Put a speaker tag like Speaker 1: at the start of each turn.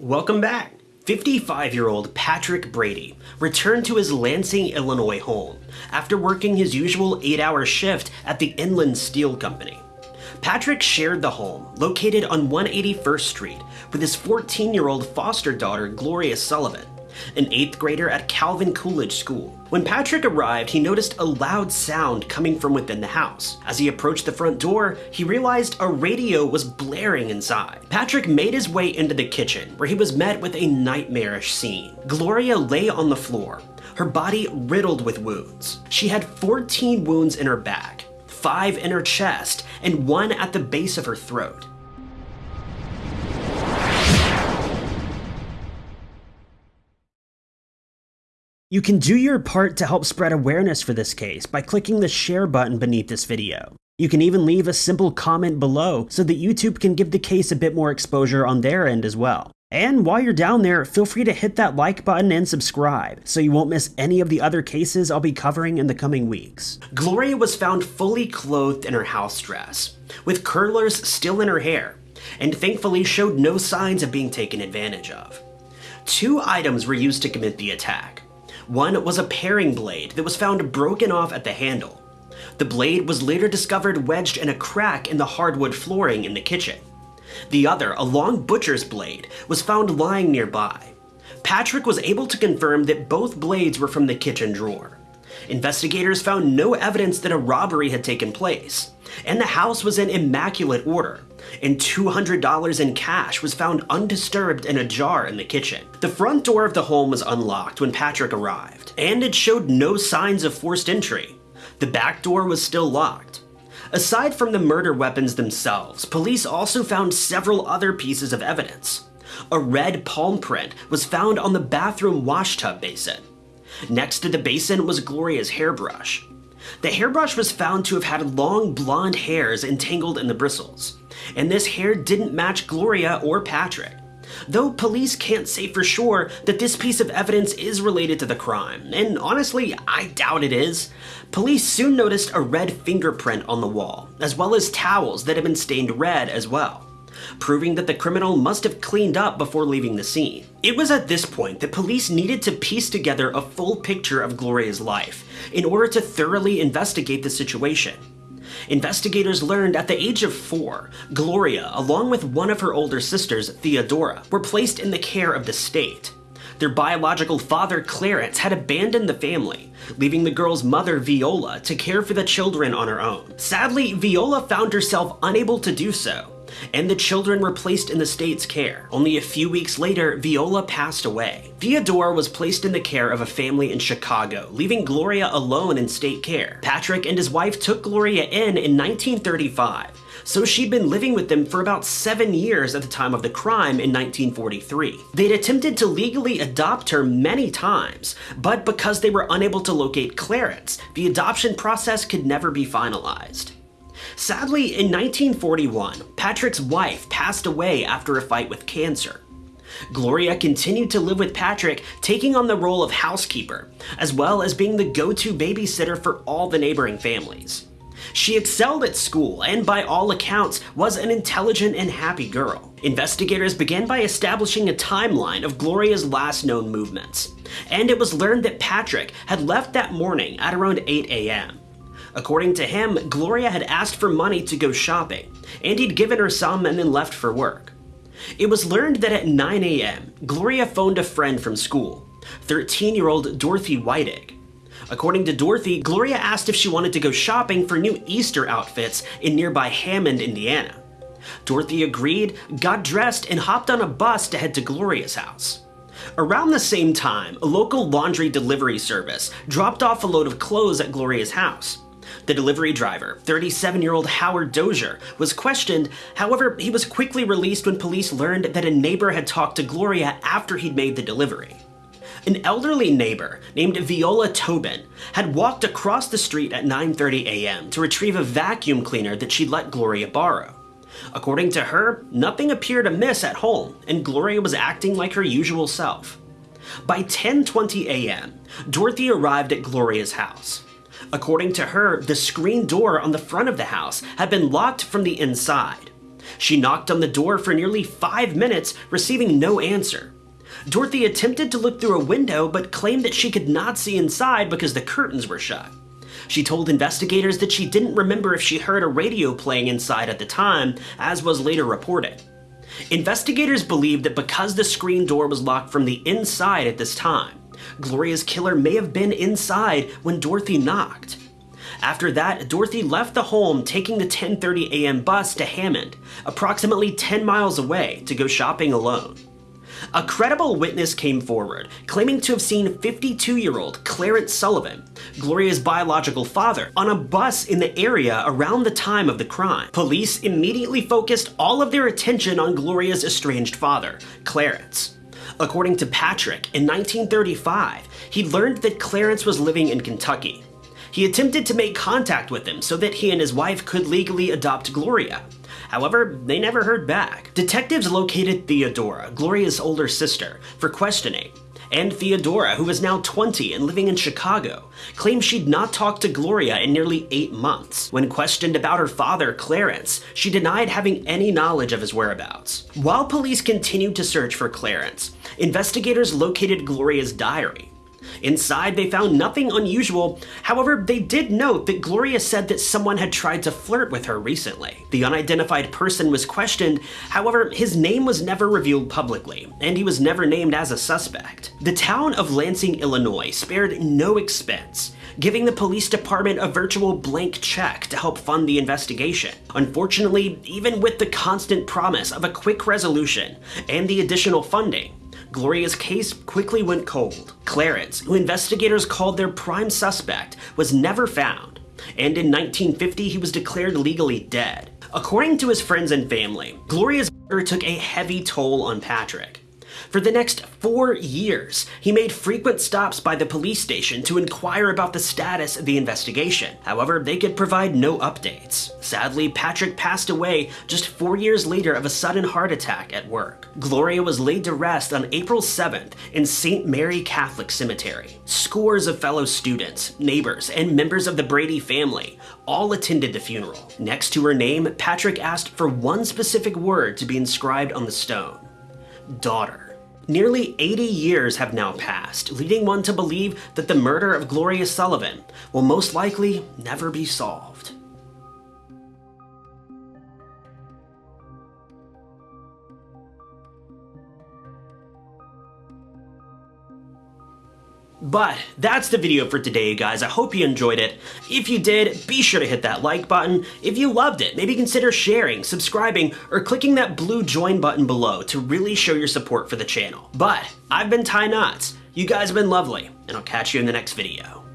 Speaker 1: Welcome back. 55-year-old Patrick Brady returned to his Lansing, Illinois home after working his usual 8-hour shift at the Inland Steel Company. Patrick shared the home, located on 181st Street, with his 14-year-old foster daughter Gloria Sullivan, an 8th grader at Calvin Coolidge School. When Patrick arrived, he noticed a loud sound coming from within the house. As he approached the front door, he realized a radio was blaring inside. Patrick made his way into the kitchen, where he was met with a nightmarish scene. Gloria lay on the floor, her body riddled with wounds. She had 14 wounds in her back, 5 in her chest, and 1 at the base of her throat. You can do your part to help spread awareness for this case by clicking the share button beneath this video. You can even leave a simple comment below so that YouTube can give the case a bit more exposure on their end as well. And while you're down there, feel free to hit that like button and subscribe so you won't miss any of the other cases I'll be covering in the coming weeks. Gloria was found fully clothed in her house dress, with curlers still in her hair, and thankfully showed no signs of being taken advantage of. Two items were used to commit the attack. One was a paring blade that was found broken off at the handle. The blade was later discovered wedged in a crack in the hardwood flooring in the kitchen. The other, a long butcher's blade, was found lying nearby. Patrick was able to confirm that both blades were from the kitchen drawer. Investigators found no evidence that a robbery had taken place, and the house was in immaculate order, and $200 in cash was found undisturbed in a jar in the kitchen. The front door of the home was unlocked when Patrick arrived, and it showed no signs of forced entry. The back door was still locked. Aside from the murder weapons themselves, police also found several other pieces of evidence. A red palm print was found on the bathroom washtub basin. Next to the basin was Gloria's hairbrush. The hairbrush was found to have had long blonde hairs entangled in the bristles, and this hair didn't match Gloria or Patrick. Though police can't say for sure that this piece of evidence is related to the crime, and honestly, I doubt it is, police soon noticed a red fingerprint on the wall, as well as towels that had been stained red as well proving that the criminal must have cleaned up before leaving the scene. It was at this point that police needed to piece together a full picture of Gloria's life in order to thoroughly investigate the situation. Investigators learned at the age of four, Gloria, along with one of her older sisters, Theodora, were placed in the care of the state. Their biological father, Clarence, had abandoned the family, leaving the girl's mother, Viola, to care for the children on her own. Sadly, Viola found herself unable to do so, and the children were placed in the state's care. Only a few weeks later, Viola passed away. Theodora was placed in the care of a family in Chicago, leaving Gloria alone in state care. Patrick and his wife took Gloria in in 1935, so she'd been living with them for about seven years at the time of the crime in 1943. They'd attempted to legally adopt her many times, but because they were unable to locate Clarence, the adoption process could never be finalized. Sadly, in 1941, Patrick's wife passed away after a fight with cancer. Gloria continued to live with Patrick, taking on the role of housekeeper, as well as being the go-to babysitter for all the neighboring families. She excelled at school and by all accounts was an intelligent and happy girl. Investigators began by establishing a timeline of Gloria's last known movements, and it was learned that Patrick had left that morning at around 8 a.m. According to him, Gloria had asked for money to go shopping, and he'd given her some and then left for work. It was learned that at 9 a.m., Gloria phoned a friend from school, 13-year-old Dorothy Whitig. According to Dorothy, Gloria asked if she wanted to go shopping for new Easter outfits in nearby Hammond, Indiana. Dorothy agreed, got dressed, and hopped on a bus to head to Gloria's house. Around the same time, a local laundry delivery service dropped off a load of clothes at Gloria's house. The delivery driver, 37-year-old Howard Dozier, was questioned, however, he was quickly released when police learned that a neighbor had talked to Gloria after he'd made the delivery. An elderly neighbor named Viola Tobin had walked across the street at 9.30 a.m. to retrieve a vacuum cleaner that she'd let Gloria borrow. According to her, nothing appeared amiss at home, and Gloria was acting like her usual self. By 10.20 a.m., Dorothy arrived at Gloria's house. According to her, the screen door on the front of the house had been locked from the inside. She knocked on the door for nearly five minutes, receiving no answer. Dorothy attempted to look through a window but claimed that she could not see inside because the curtains were shut. She told investigators that she didn't remember if she heard a radio playing inside at the time, as was later reported. Investigators believe that because the screen door was locked from the inside at this time, Gloria's killer may have been inside when Dorothy knocked. After that, Dorothy left the home taking the 10:30 a.m. bus to Hammond, approximately 10 miles away, to go shopping alone. A credible witness came forward, claiming to have seen 52-year-old Clarence Sullivan, Gloria's biological father, on a bus in the area around the time of the crime. Police immediately focused all of their attention on Gloria's estranged father, Clarence. According to Patrick, in 1935, he learned that Clarence was living in Kentucky. He attempted to make contact with him so that he and his wife could legally adopt Gloria. However, they never heard back. Detectives located Theodora, Gloria's older sister, for questioning. And Theodora, who is now 20 and living in Chicago, claims she'd not talked to Gloria in nearly eight months. When questioned about her father, Clarence, she denied having any knowledge of his whereabouts. While police continued to search for Clarence, investigators located Gloria's diary, Inside, they found nothing unusual. However, they did note that Gloria said that someone had tried to flirt with her recently. The unidentified person was questioned, however, his name was never revealed publicly, and he was never named as a suspect. The town of Lansing, Illinois spared no expense, giving the police department a virtual blank check to help fund the investigation. Unfortunately, even with the constant promise of a quick resolution and the additional funding, Gloria's case quickly went cold. Clarence, who investigators called their prime suspect, was never found, and in 1950 he was declared legally dead. According to his friends and family, Gloria's murder took a heavy toll on Patrick. For the next four years, he made frequent stops by the police station to inquire about the status of the investigation. However, they could provide no updates. Sadly, Patrick passed away just four years later of a sudden heart attack at work. Gloria was laid to rest on April 7th in St. Mary Catholic Cemetery. Scores of fellow students, neighbors, and members of the Brady family all attended the funeral. Next to her name, Patrick asked for one specific word to be inscribed on the stone. Daughter. Nearly 80 years have now passed, leading one to believe that the murder of Gloria Sullivan will most likely never be solved. But that's the video for today, guys. I hope you enjoyed it. If you did, be sure to hit that like button. If you loved it, maybe consider sharing, subscribing, or clicking that blue join button below to really show your support for the channel. But I've been Ty Knots. You guys have been lovely, and I'll catch you in the next video.